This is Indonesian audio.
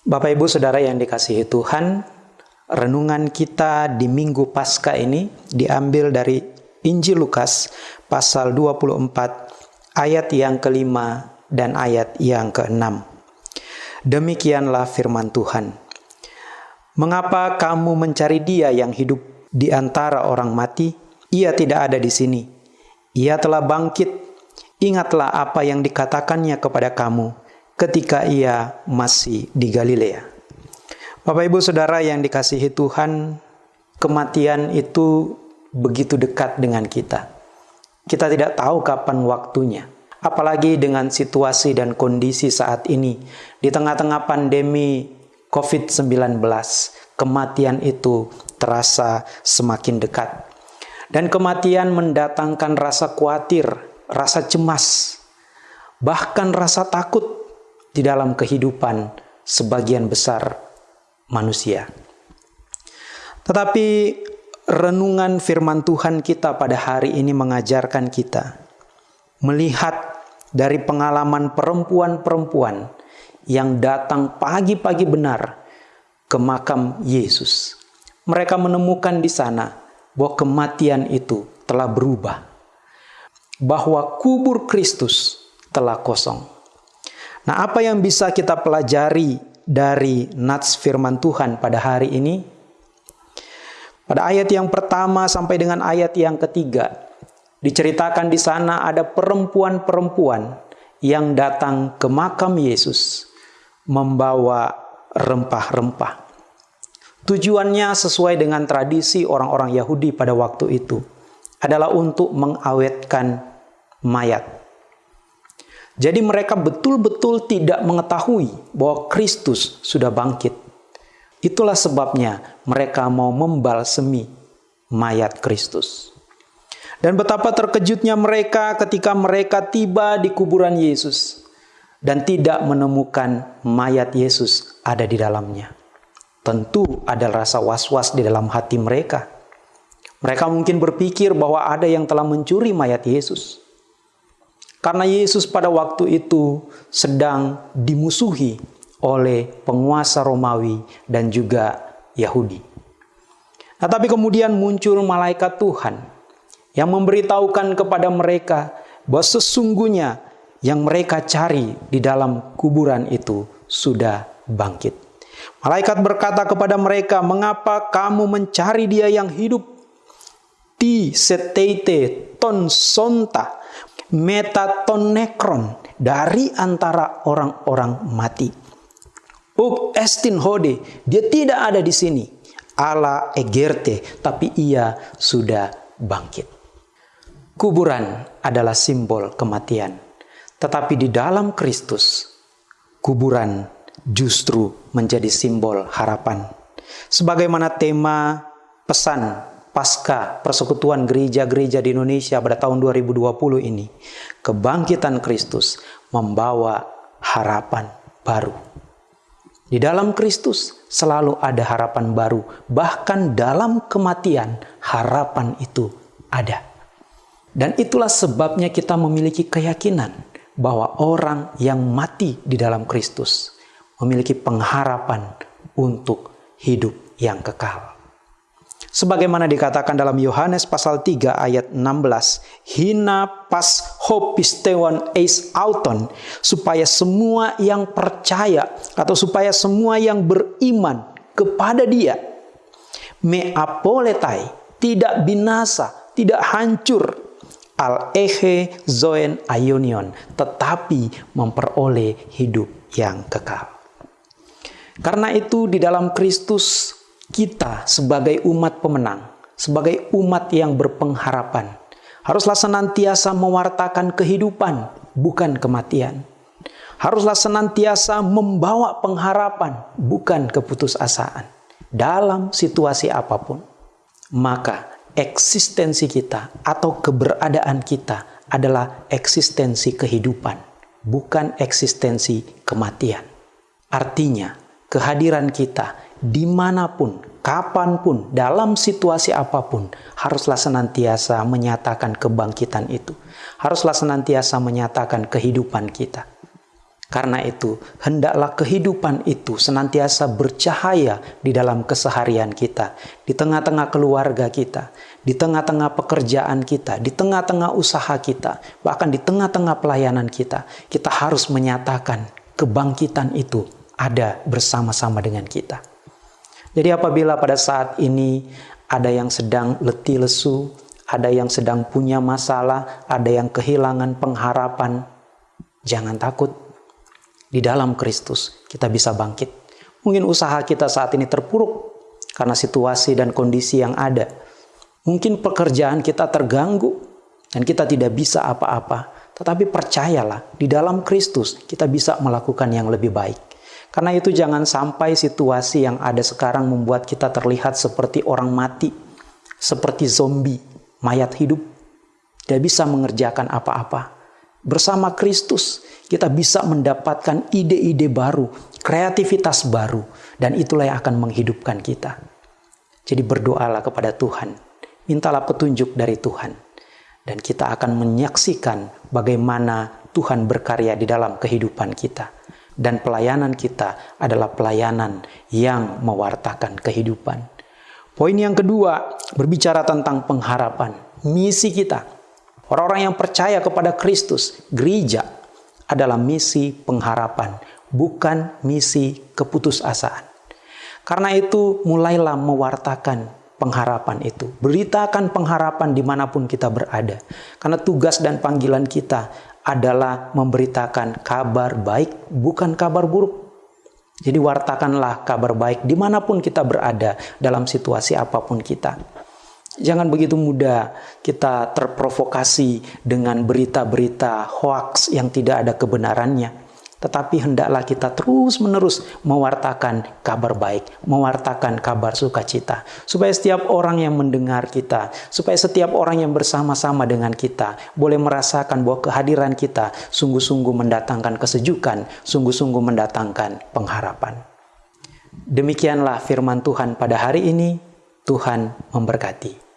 Bapak Ibu Saudara yang dikasihi Tuhan, renungan kita di Minggu Paskah ini diambil dari Injil Lukas pasal 24 ayat yang kelima dan ayat yang keenam. Demikianlah firman Tuhan. Mengapa kamu mencari dia yang hidup di antara orang mati? Ia tidak ada di sini. Ia telah bangkit. Ingatlah apa yang dikatakannya kepada kamu ketika ia masih di Galilea. Bapak Ibu Saudara yang dikasihi Tuhan, kematian itu begitu dekat dengan kita. Kita tidak tahu kapan waktunya. Apalagi dengan situasi dan kondisi saat ini di tengah-tengah pandemi COVID-19, kematian itu terasa semakin dekat. Dan kematian mendatangkan rasa khawatir, rasa cemas, bahkan rasa takut di dalam kehidupan sebagian besar manusia. Tetapi renungan firman Tuhan kita pada hari ini mengajarkan kita melihat dari pengalaman perempuan-perempuan yang datang pagi-pagi benar ke makam Yesus. Mereka menemukan di sana bahwa kematian itu telah berubah, bahwa kubur Kristus telah kosong. Nah, apa yang bisa kita pelajari dari nats firman Tuhan pada hari ini? Pada ayat yang pertama sampai dengan ayat yang ketiga, diceritakan di sana ada perempuan-perempuan yang datang ke makam Yesus membawa rempah-rempah. Tujuannya sesuai dengan tradisi orang-orang Yahudi pada waktu itu adalah untuk mengawetkan mayat jadi mereka betul-betul tidak mengetahui bahwa Kristus sudah bangkit. Itulah sebabnya mereka mau membalsemi mayat Kristus. Dan betapa terkejutnya mereka ketika mereka tiba di kuburan Yesus dan tidak menemukan mayat Yesus ada di dalamnya. Tentu ada rasa was-was di dalam hati mereka. Mereka mungkin berpikir bahwa ada yang telah mencuri mayat Yesus. Karena Yesus pada waktu itu sedang dimusuhi oleh penguasa Romawi dan juga Yahudi. Nah, tapi kemudian muncul malaikat Tuhan yang memberitahukan kepada mereka bahwa sesungguhnya yang mereka cari di dalam kuburan itu sudah bangkit. Malaikat berkata kepada mereka, "Mengapa kamu mencari Dia yang hidup? Ti setete ton sonta metatonekron dari antara orang-orang mati. Uk estin hode, dia tidak ada di sini. Ala egerte, tapi ia sudah bangkit. Kuburan adalah simbol kematian. Tetapi di dalam Kristus, kuburan justru menjadi simbol harapan. Sebagaimana tema pesan pasca persekutuan gereja-gereja di Indonesia pada tahun 2020 ini, kebangkitan Kristus membawa harapan baru. Di dalam Kristus selalu ada harapan baru, bahkan dalam kematian harapan itu ada. Dan itulah sebabnya kita memiliki keyakinan bahwa orang yang mati di dalam Kristus memiliki pengharapan untuk hidup yang kekal. Sebagaimana dikatakan dalam Yohanes pasal 3 ayat 16, hina pas hopisteon eis auton, supaya semua yang percaya atau supaya semua yang beriman kepada dia, me apoletai, tidak binasa, tidak hancur, al ehe zoen aionion, tetapi memperoleh hidup yang kekal. Karena itu di dalam Kristus kita sebagai umat pemenang, sebagai umat yang berpengharapan, haruslah senantiasa mewartakan kehidupan, bukan kematian. Haruslah senantiasa membawa pengharapan, bukan keputusasaan. Dalam situasi apa pun, maka eksistensi kita atau keberadaan kita adalah eksistensi kehidupan, bukan eksistensi kematian. Artinya, kehadiran kita di mana pun, kapan pun, dalam situasi apa pun, haruslah senantiasa menyatakan kebangkitan itu. Haruslah senantiasa menyatakan kehidupan kita. Karena itu, hendaklah kehidupan itu senantiasa bercahaya di dalam keseharian kita, di tengah-tengah keluarga kita, di tengah-tengah pekerjaan kita, di tengah-tengah usaha kita, bahkan di tengah-tengah pelayanan kita. Kita harus menyatakan kebangkitan itu ada bersama-sama dengan kita. Jadi apabila pada saat ini ada yang sedang letih lesu, ada yang sedang punya masalah, ada yang kehilangan pengharapan, jangan takut. Di dalam Kristus kita bisa bangkit. Mungkin usaha kita saat ini terpuruk karena situasi dan kondisi yang ada. Mungkin pekerjaan kita terganggu dan kita tidak bisa apa-apa. Tetapi percayalah, di dalam Kristus kita bisa melakukan yang lebih baik. Karena itu jangan sampai situasi yang ada sekarang membuat kita terlihat seperti orang mati, seperti zombie, mayat hidup, tidak bisa mengerjakan apa-apa. Bersama Kristus, kita bisa mendapatkan ide-ide baru, kreativitas baru, dan itulah yang akan menghidupkan kita. Jadi berdoalah kepada Tuhan, mintalah petunjuk dari Tuhan, dan kita akan menyaksikan bagaimana Tuhan berkarya di dalam kehidupan kita dan pelayanan kita adalah pelayanan yang mewartakan kehidupan. Poin yang kedua berbicara tentang pengharapan, misi kita. Orang-orang yang percaya kepada Kristus, gereja adalah misi pengharapan, bukan misi keputusasaan. Karena itu mulailah mewartakan pengharapan itu. Beritakan pengharapan di mana pun kita berada. Karena tugas dan panggilan kita adalah memberitakan kabar baik, bukan kabar buruk. Jadi wartakanlah kabar baik di mana pun kita berada dalam situasi apa pun kita. Jangan begitu mudah kita terprovokasi dengan berita-berita hoax yang tidak ada kebenarannya tetapi hendaklah kita terus-menerus mewartakan kabar baik, mewartakan kabar sukacita, supaya setiap orang yang mendengar kita, supaya setiap orang yang bersama-sama dengan kita boleh merasakan bahwa kehadiran kita sungguh-sungguh mendatangkan kesejukan, sungguh-sungguh mendatangkan pengharapan. Demikianlah firman Tuhan pada hari ini. Tuhan memberkati.